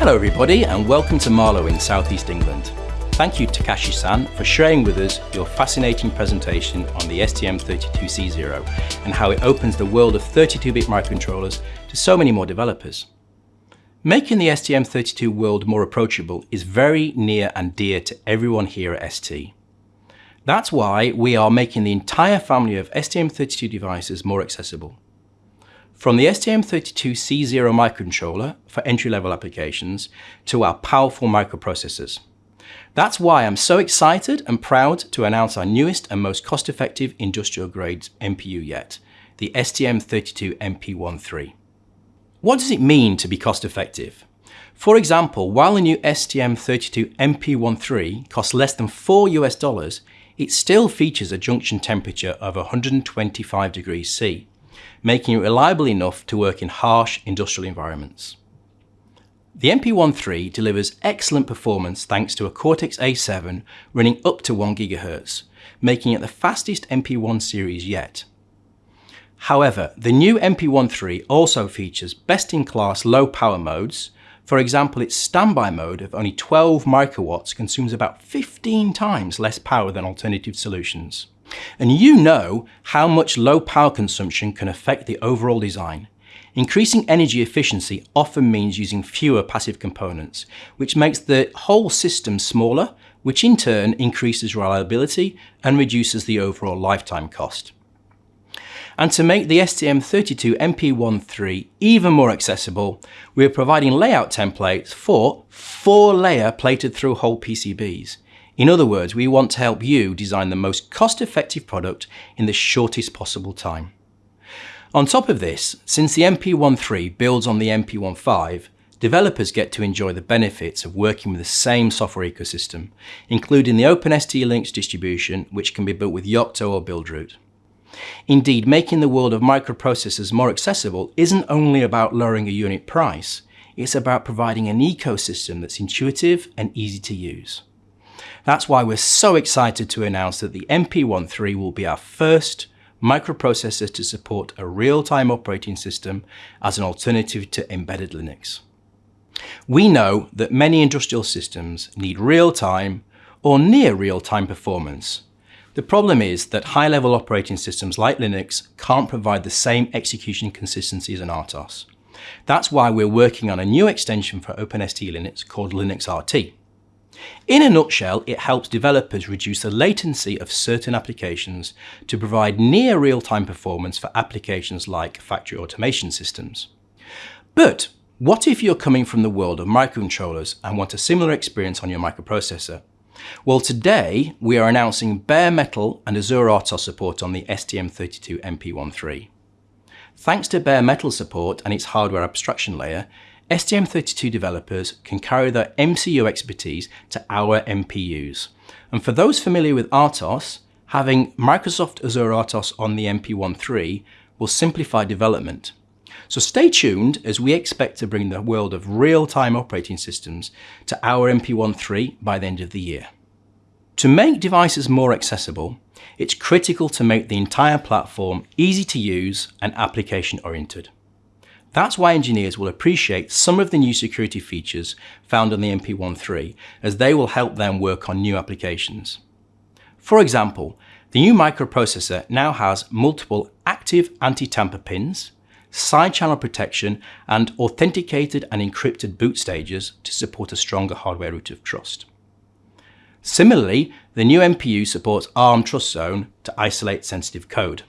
Hello everybody and welcome to Marlow in Southeast England. Thank you Takashi-san for sharing with us your fascinating presentation on the STM32C0 and how it opens the world of 32-bit microcontrollers to so many more developers. Making the STM32 world more approachable is very near and dear to everyone here at ST. That's why we are making the entire family of STM32 devices more accessible. From the STM32C0 microcontroller for entry-level applications to our powerful microprocessors. That's why I'm so excited and proud to announce our newest and most cost-effective industrial-grade MPU yet, the STM32MP13. What does it mean to be cost-effective? For example, while the new STM32MP13 costs less than 4 US dollars, it still features a junction temperature of 125 degrees C, making it reliable enough to work in harsh industrial environments. The MP13 delivers excellent performance thanks to a Cortex-A7 running up to 1 GHz, making it the fastest MP1 series yet. However, the new MP13 also features best-in-class low power modes. For example, its standby mode of only 12 microwatts consumes about 15 times less power than alternative solutions. And you know how much low power consumption can affect the overall design. Increasing energy efficiency often means using fewer passive components, which makes the whole system smaller, which in turn increases reliability and reduces the overall lifetime cost. And to make the STM32 MP13 even more accessible, we are providing layout templates for four-layer plated through hole PCBs. In other words, we want to help you design the most cost-effective product in the shortest possible time. On top of this, since the MP13 builds on the MP15, developers get to enjoy the benefits of working with the same software ecosystem, including the OpenST Linux distribution, which can be built with Yocto or Buildroot. Indeed, making the world of microprocessors more accessible isn't only about lowering a unit price, it's about providing an ecosystem that's intuitive and easy to use. That's why we're so excited to announce that the MP13 will be our first microprocessor to support a real-time operating system as an alternative to embedded Linux. We know that many industrial systems need real-time or near real-time performance. The problem is that high-level operating systems like Linux can't provide the same execution consistency as an RTOS. That's why we're working on a new extension for OpenST Linux called Linux RT. In a nutshell, it helps developers reduce the latency of certain applications to provide near real-time performance for applications like factory automation systems. But what if you're coming from the world of microcontrollers and want a similar experience on your microprocessor? Well, today we are announcing bare metal and Azure RTOS support on the STM32MP13. Thanks to bare metal support and its hardware abstraction layer, STM32 developers can carry their MCU expertise to our MPUs. And for those familiar with RTOS, having Microsoft Azure RTOS on the MP13 will simplify development. So stay tuned as we expect to bring the world of real-time operating systems to our MP13 by the end of the year. To make devices more accessible, it's critical to make the entire platform easy to use and application-oriented. That's why engineers will appreciate some of the new security features found on the MP13 as they will help them work on new applications. For example, the new microprocessor now has multiple active anti-tamper pins, side channel protection and authenticated and encrypted boot stages to support a stronger hardware root of trust. Similarly, the new MPU supports ARM Trust Zone to isolate sensitive code.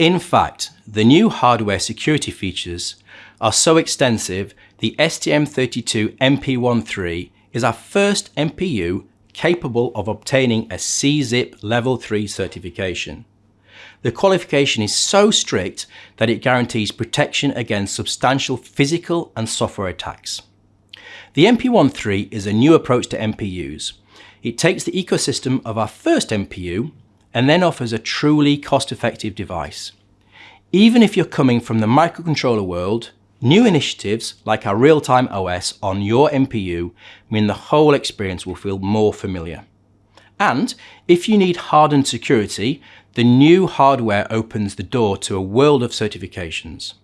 In fact, the new hardware security features are so extensive, the STM32MP13 is our first MPU capable of obtaining a SESIP Level 3 certification. The qualification is so strict that it guarantees protection against substantial physical and software attacks. The MP13 is a new approach to MPUs. It takes the ecosystem of our first MPU and then offers a truly cost-effective device. Even if you're coming from the microcontroller world, new initiatives like our real-time OS on your MPU mean the whole experience will feel more familiar. And if you need hardened security, the new hardware opens the door to a world of certifications.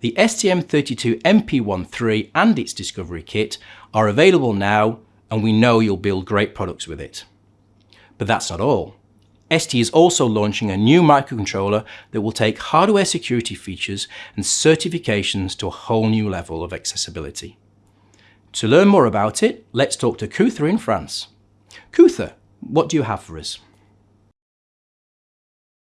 The STM32MP13 and its Discovery Kit are available now and we know you'll build great products with it. But that's not all. ST is also launching a new microcontroller that will take hardware security features and certifications to a whole new level of accessibility. To learn more about it, let's talk to Kuthar in France. Kuthar, what do you have for us?